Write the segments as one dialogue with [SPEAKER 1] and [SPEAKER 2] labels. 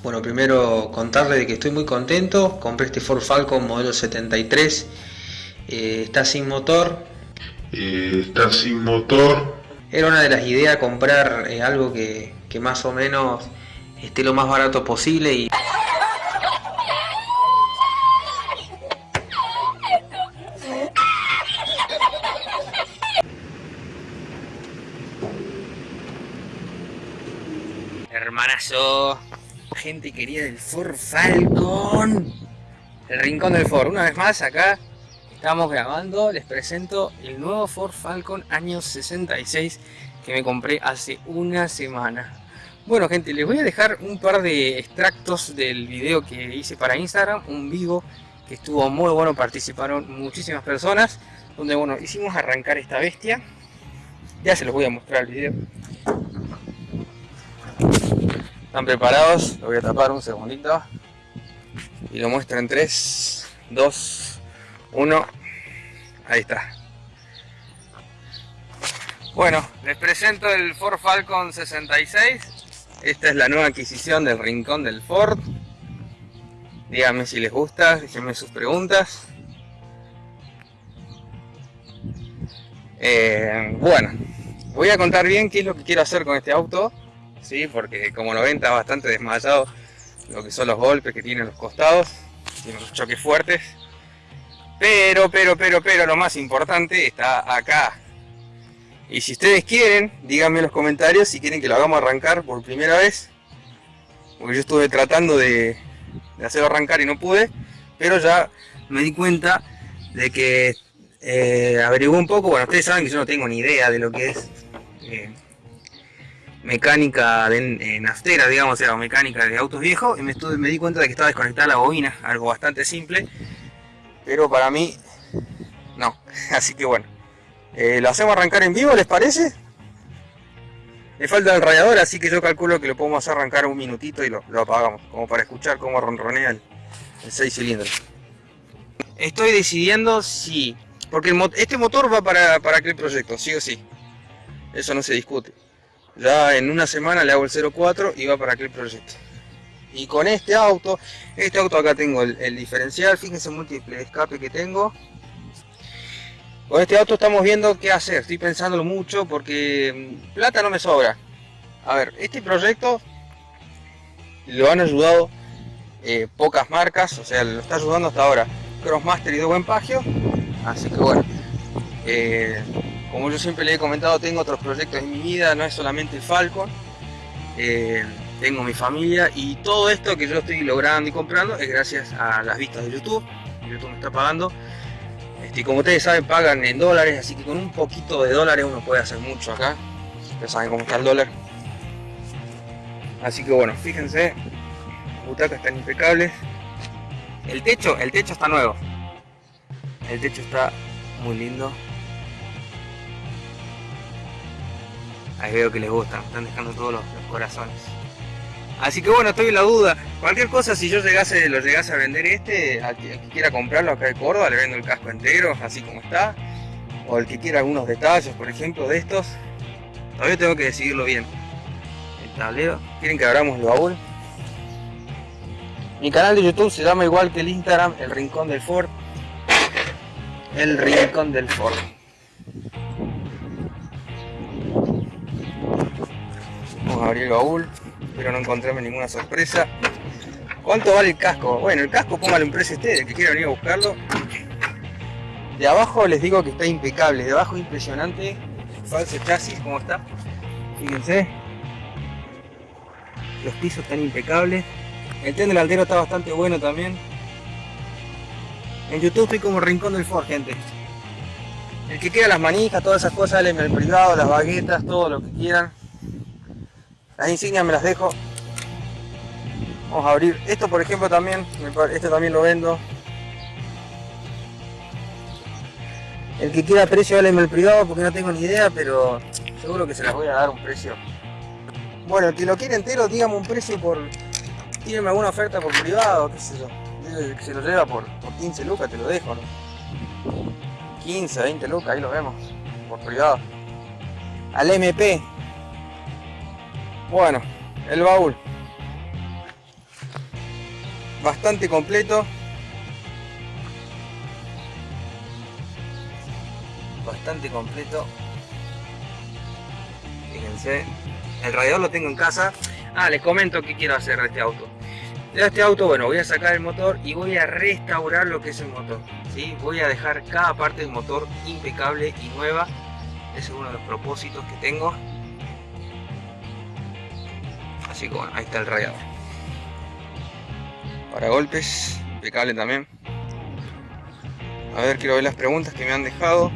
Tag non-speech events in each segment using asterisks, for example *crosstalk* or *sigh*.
[SPEAKER 1] Bueno, primero contarle de que estoy muy contento, compré este Ford Falcon modelo 73, eh, está sin motor.
[SPEAKER 2] Eh, está sin motor.
[SPEAKER 1] Era una de las ideas comprar eh, algo que, que más o menos esté lo más barato posible y Hermanazo, gente querida del Ford Falcon, el rincón del Ford. Una vez más acá estamos grabando, les presento el nuevo Ford Falcon año 66 que me compré hace una semana. Bueno gente, les voy a dejar un par de extractos del video que hice para Instagram, un vivo que estuvo muy bueno, participaron muchísimas personas, donde bueno, hicimos arrancar esta bestia. Ya se los voy a mostrar el video. ¿Están preparados? Lo voy a tapar un segundito. Y lo muestro en 3, 2, 1. Ahí está. Bueno, les presento el Ford Falcon 66. Esta es la nueva adquisición del Rincón del Ford. Díganme si les gusta, déjenme sus preguntas. Eh, bueno, voy a contar bien qué es lo que quiero hacer con este auto. ¿Sí? porque como lo ven está bastante desmayado lo que son los golpes que tiene los costados, tiene unos choques fuertes. Pero, pero, pero, pero lo más importante está acá. Y si ustedes quieren, díganme en los comentarios si quieren que lo hagamos arrancar por primera vez. Porque yo estuve tratando de, hacerlo arrancar y no pude. Pero ya me di cuenta de que eh, un poco. Bueno, ustedes saben que yo no tengo ni idea de lo que es eh, mecánica de, naftera, digamos, o mecánica de autos viejos, y me di cuenta de que estaba desconectada la bobina, algo bastante simple, pero para mí, no. *laughs* Así que bueno, eh, lo hacemos arrancar en vivo, ¿les parece? Le falta el radiador, así que yo calculo que lo podemos hacer arrancar un minutito y lo, apagamos, como para escuchar cómo ronronea el, 6 cilindros. Estoy decidiendo si, porque este motor va para, para aquel proyecto, sí o sí. Eso no se discute. Ya en una semana le hago el 04 y va para aquel proyecto. Y con este auto, este auto acá tengo el, diferencial, fíjense múltiple escape que tengo. Con este auto estamos viendo qué hacer, estoy pensándolo mucho porque mm, plata no me sobra. A ver, este proyecto lo han ayudado eh, pocas marcas, o sea, lo está ayudando hasta ahora Crossmaster y de Buen Pagio. Así que bueno, eh, como yo siempre le he comentado, tengo otros proyectos en mi vida, no es solamente Falcon. Eh, tengo mi familia y todo esto que yo estoy logrando y comprando es gracias a las vistas de YouTube. YouTube me está pagando. Este, como ustedes saben, pagan en dólares, así que con un poquito de dólares uno puede hacer mucho acá. Ustedes saben cómo está el dólar. Así que bueno, fíjense, las butacas están impecables. El techo, el techo está nuevo. El techo está muy lindo. Ahí veo que les gusta, están dejando todos los, corazones. Así que bueno, estoy en la duda. Cualquier cosa, si yo llegase, lo llegase a vender este, al que, quiera comprarlo acá de Córdoba, le vendo el casco entero, así como está. O el que quiera algunos detalles, por ejemplo, de estos. Todavía tengo que decidirlo bien. El tablero. ¿Quieren que abramos el baúl? Mi canal de YouTube se llama igual que el Instagram, El Rincón del Ford. El Rincón del Ford. Abrí el baúl, pero no encontrarme ninguna sorpresa. ¿Cuánto vale el casco? Bueno, el casco póngale un precio a ustedes, que quiera venir a buscarlo. De abajo les digo que está impecable, de abajo impresionante, falso chasis, como está. Fíjense. Los pisos están impecables. El tren delantero está bastante bueno también. En YouTube estoy como Rincón del Ford, gente. El que quiera las manijas, todas esas cosas, en el privado, las baguetas, todo lo que quieran. Las insignias me las dejo. Vamos a abrir. Esto por ejemplo también, este también lo vendo. El que quiera precio, váleme el privado porque no tengo ni idea, pero seguro que se las voy a dar un precio. Bueno, el que lo quiere entero, dígame un precio por... Tírenme alguna oferta por privado, qué sé yo. Que se lo lleva por, por 15 lucas, te lo dejo, ¿no? 15, 20 lucas, ahí lo vemos. Por privado. Al MP, bueno, el baúl. bastante completo. Bastante completo. Fíjense. El radiador lo tengo en casa. Ah, les comento qué quiero hacer de este auto. De este auto, bueno, voy a sacar el motor y voy a restaurar lo que es el motor. ¿sí? Voy a dejar cada parte del motor impecable y nueva. Ese es uno de los propósitos que tengo. Así que bueno, ahí está el radiador. Para golpes, impecable también. A ver, quiero ver las preguntas que me han dejado.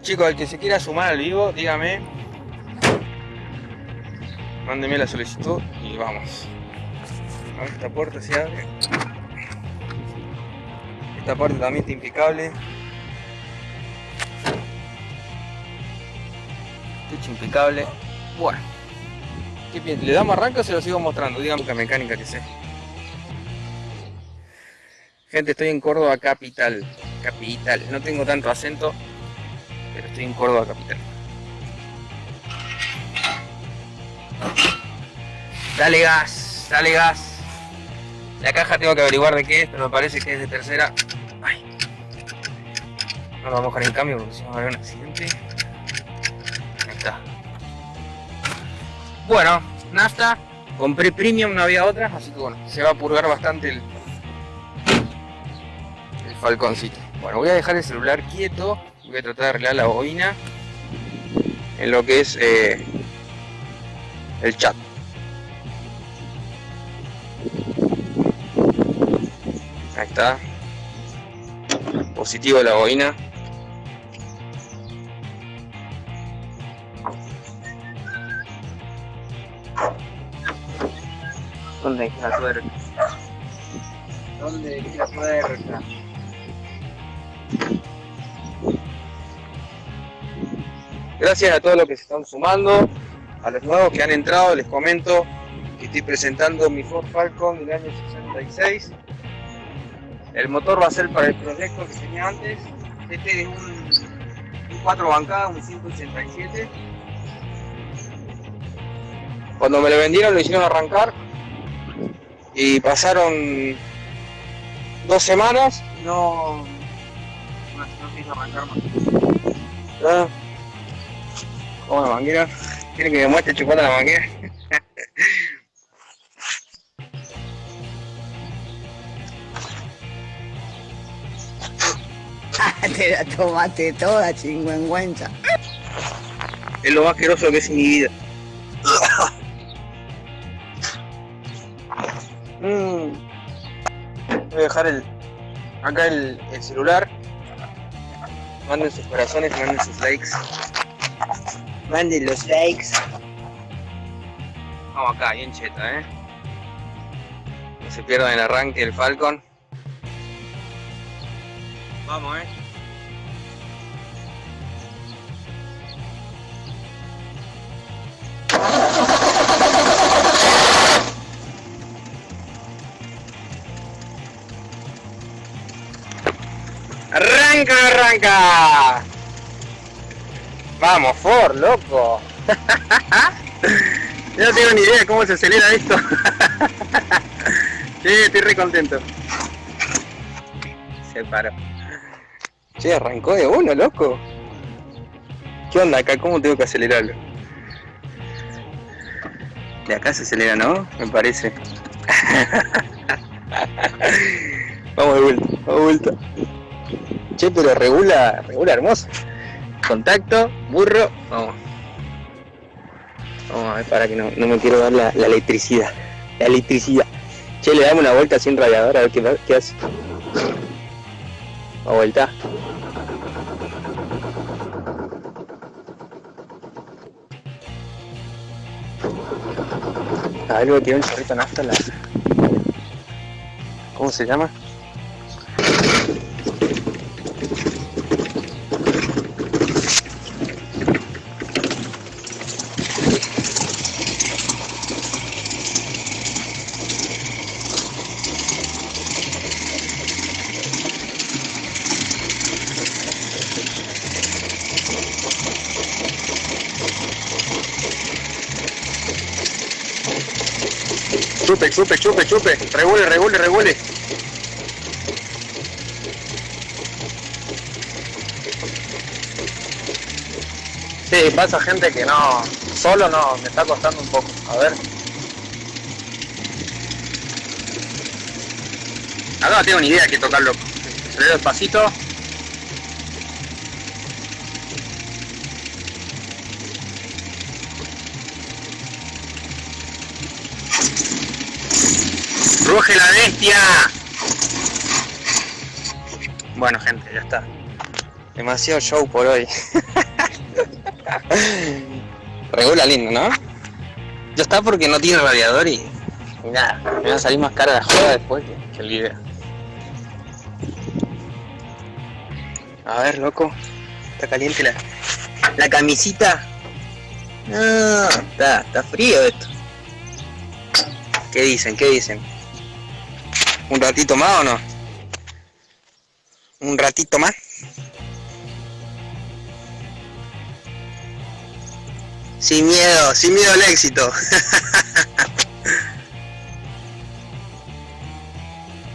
[SPEAKER 1] Chicos, el que se quiera sumar al vivo, dígame. Mándeme la solicitud y vamos. Esta puerta se abre. Esta parte también está impecable. Techo impecable. Bueno. ¿Le damos arranque o se lo sigo mostrando? Dígame la mecánica que sé. Gente, estoy en Córdoba Capital. Capital. No tengo tanto acento pero estoy en Córdoba capital. Dale gas, dale gas. La caja tengo que averiguar de qué es, pero me parece que es de tercera. No lo vamos a dejar en cambio porque si no va a haber un accidente. Bueno, nafta. Compré premium, no había otra, así que bueno, se va a purgar bastante el, el falconcito. Bueno, voy a dejar el celular quieto voy a tratar de arreglar la bobina en lo que es eh, el chat. Ahí está. Positivo la bobina. ¿Dónde está la tuerca? ¿Dónde está la tuerca? Gracias a todos los que se están sumando, a los nuevos que han entrado, les comento que estoy presentando mi Ford Falcon del año 66. El motor va a ser para el proyecto que tenía antes. Este es un, 4 bancada, un 587. Cuando me lo vendieron lo hicieron arrancar y pasaron dos semanas no, no, no arrancar más. ¿Cómo la manguera? ¿Quiere que me muestre chupando la manguera? *laughs*
[SPEAKER 3] Te la tomaste toda, chingüengüenza.
[SPEAKER 1] Es lo más asqueroso que es en mi vida. Voy a dejar el, acá el, el celular. Manden sus corazones, manden sus likes. Manden los likes. Vamos acá, bien cheta, ¿eh? No se pierdan el arranque del Falcon. Vamos, ¿eh? ¡Arranca, arranca! Vamos, Ford, loco. *laughs* Yo no tengo ni idea de cómo se acelera esto. *laughs* sí, estoy re contento. Se paró. Che, arrancó de uno, loco. ¿Qué onda acá? ¿Cómo tengo que acelerarlo? De acá se acelera, ¿no? Me parece. *laughs* vamos de vuelta, vamos de vuelta. Che, pero regula, regula hermoso contacto, burro, vamos. Vamos a ver para que no, me quiero dar la, electricidad. La electricidad. Che, le damos una vuelta sin radiador a ver qué, qué hace. A vuelta. A ver, tiene un chorrito nafta la... ¿Cómo se llama? Chupe, chupe, chupe, chupe. Regule, regule, regule. Sí, pasa gente que no, solo no, me está costando un poco. A ver. Acá no tengo ni idea de qué tocarlo. Se despacito. ¡Ruge la bestia! Bueno gente, ya está. Demasiado show por hoy. *laughs* Regula lindo, ¿no? Ya está porque no tiene radiador y, y nada, me va a salir más cara la joda después que, que el video. A ver, loco. Está caliente la, la camisita. No, está, está frío esto. ¿Qué dicen? ¿Qué dicen? ¿Un ratito más o no? ¿Un ratito más? Sin miedo, sin miedo al éxito. *laughs*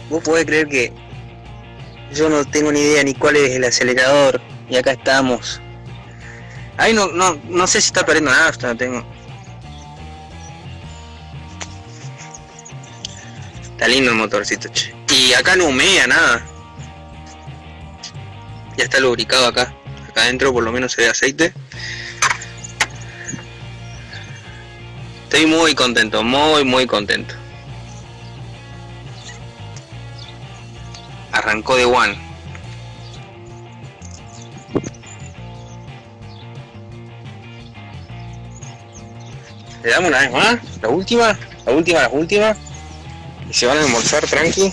[SPEAKER 1] Vos podés creer que yo no tengo ni idea ni cuál es el acelerador y acá estamos. Ahí no, no, no sé si está perdiendo nafta, no tengo. Está lindo el motorcito, che. Y acá no humea nada. Ya está lubricado acá. Acá adentro por lo menos se ve aceite. Estoy muy contento, muy muy contento. Arrancó de one. Le damos una vez más, la última, la última, la última. Se van a almorzar tranqui.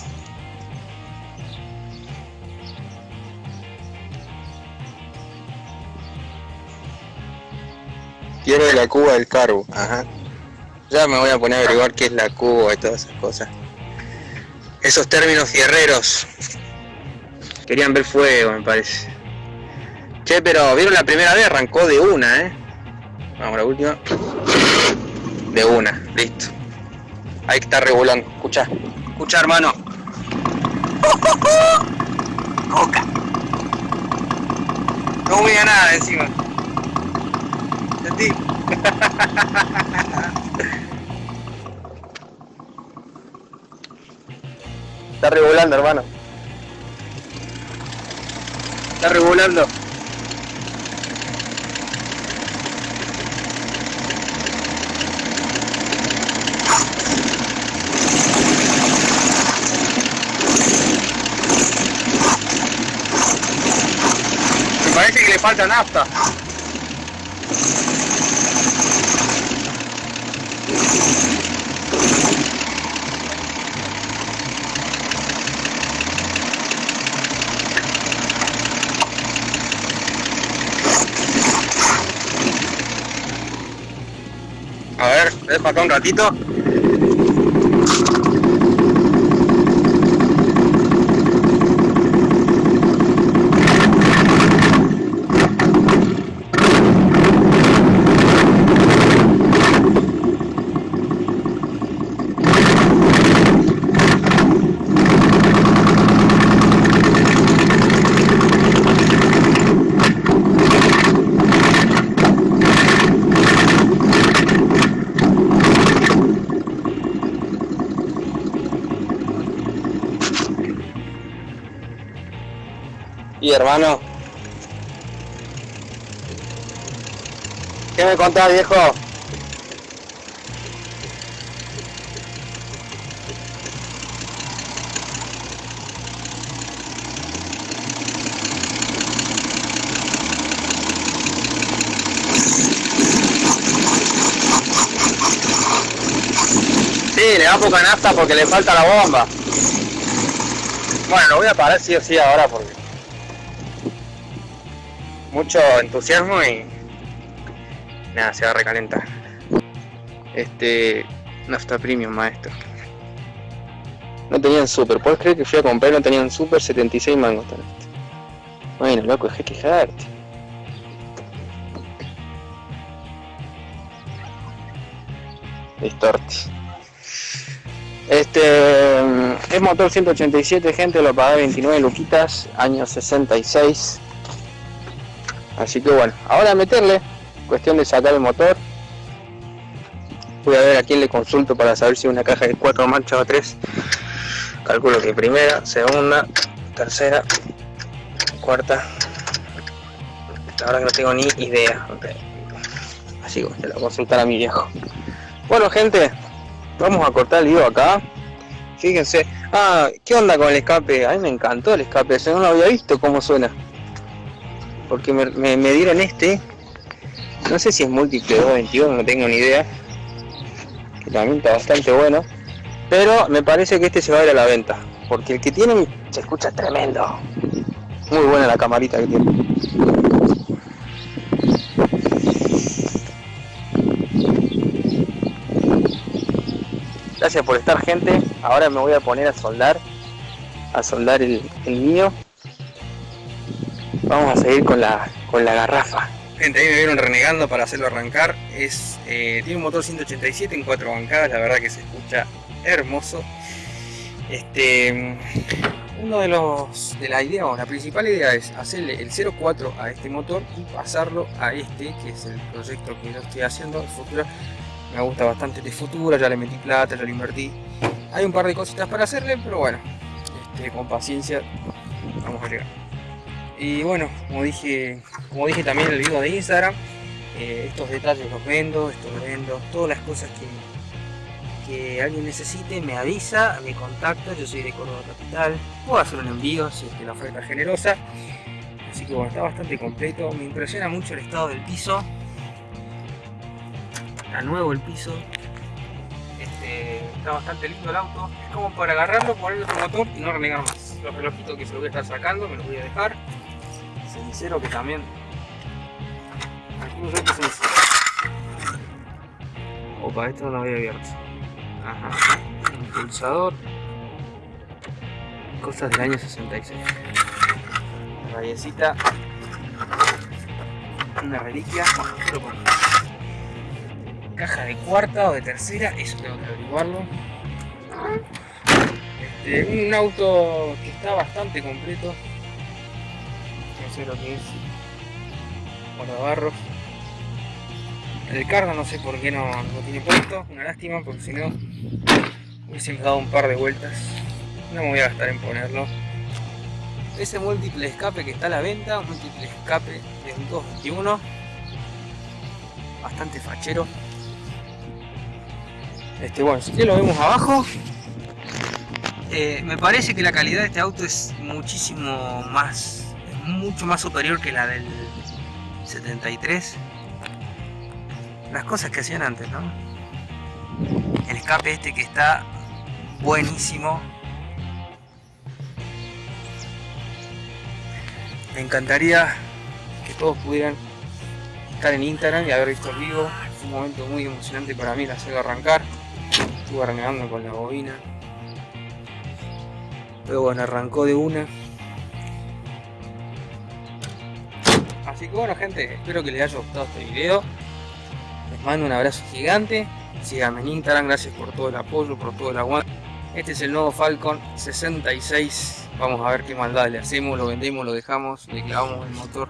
[SPEAKER 1] Quiero de la cuba del carbo, ajá. Ya me voy a poner a averiguar qué es la cuba y todas esas cosas. Esos términos fierreros. Querían ver fuego, me parece. Che, pero vieron la primera vez, arrancó de una, ¿eh? Vamos, la última. De una, listo. Ahí está regulando. Escucha, escucha, hermano. Coca. No humilla nada encima. Sentí. Está regulando, hermano. Está regulando. Me parece que le falta nafta. A ver, deja acá un ratito. Y hermano. ¿Qué me contás, viejo? Sí, le da poca nafta porque le falta la bomba. Bueno, lo voy a parar sí o sí ahora porque mucho entusiasmo y nada, se va a recalentar. Este, nafta premium, maestro. No tenían super, ¿puedes creer que fui a comprar y no tenían super 76 mangos? Este. Bueno, loco, dejé quejarte. Distorti. Este es motor 187 gente, lo pagué 29 luquitas, año 66. Así que bueno, ahora meterle, cuestión de sacar el motor. Voy a ver a quién le consulto para saber si una caja de 4 marchas o 3. Calculo que primera, segunda, tercera, cuarta. Ahora que no tengo ni idea. Así que lo voy a consultar a mi viejo. Bueno gente, vamos a cortar el video acá. Fíjense. Ah, ¿qué onda con el escape? A mí me encantó el escape, no lo había visto cómo suena porque me, dieron este. No sé si es múltiple 221 no tengo ni idea. Que también está bastante bueno. Pero me parece que este se va a ir a la venta porque el que tienen se escucha tremendo. Muy buena la camarita que tiene. Gracias por estar gente. Ahora me voy a poner a soldar a soldar el mío Vamos a seguir con la, con la garrafa. Gente, ahí me vieron renegando para hacerlo arrancar. Es, eh, tiene un motor 187 en cuatro bancadas, la verdad que se escucha hermoso. Este, uno de los de la idea, o la principal idea es hacerle el 04 a este motor y pasarlo a este, que es el proyecto que yo estoy haciendo, Futura. Me gusta bastante de Futura, ya le metí plata, ya le invertí. Hay un par de cositas para hacerle, pero bueno, este, con paciencia vamos a llegar. Y bueno, como dije, como dije también en el video de Instagram, eh, estos detalles los vendo, esto lo vendo, todas las cosas que, que alguien necesite me avisa, me contacta, yo soy de Córdoba Capital, puedo hacer un envío si es que la oferta es generosa. Así que bueno, está bastante completo, me impresiona mucho el estado del piso. Está nuevo el piso, este, está bastante lindo el auto, es como para agarrarlo, ponerle otro motor y no renegar más. Los relojitos que se lo voy a estar sacando me los voy a dejar. Cenicero que también. Algunos otros cenicero opa esto no lo había abierto. Ajá. Impulsador. Cosas del año 66 rayecita. Una reliquia. Caja de cuarta o de tercera eso tengo que averiguarlo este, un auto que está bastante completo. Lo que es. Guardabarros. El carga no sé por qué no lo tiene puesto. Una lástima porque si no hubiese dado un par de vueltas. No me voy a gastar en ponerlo. Ese múltiple escape que está a la venta un múltiple escape de un 221 bastante fachero. Este bueno si lo vemos abajo eh, me parece que la calidad de este auto es muchísimo más mucho más superior que la del 73 las cosas que hacían antes ¿no? el escape este que está buenísimo. Me encantaría que todos pudieran estar en Instagram y haber visto el vivo. Fue un momento muy emocionante para mí la hacerlo arrancar. Estuve renegando con la bobina pero bueno arrancó de una Así que bueno gente, espero que les haya gustado este video. Les mando un abrazo gigante. Síganme en Instagram, gracias por todo el apoyo, por todo el aguante. Este es el nuevo Falcon 66. Vamos a ver qué maldad le hacemos, lo vendemos, lo dejamos, le clavamos el motor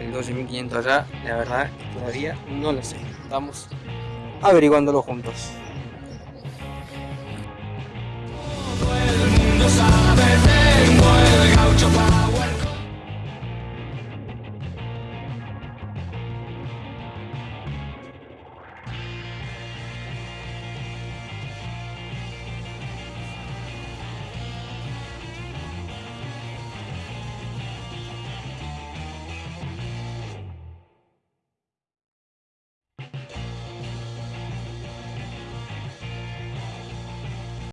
[SPEAKER 1] el 12500 allá. La verdad todavía no lo sé. Estamos averiguándolo juntos. Mundo sabe, tengo el gaucho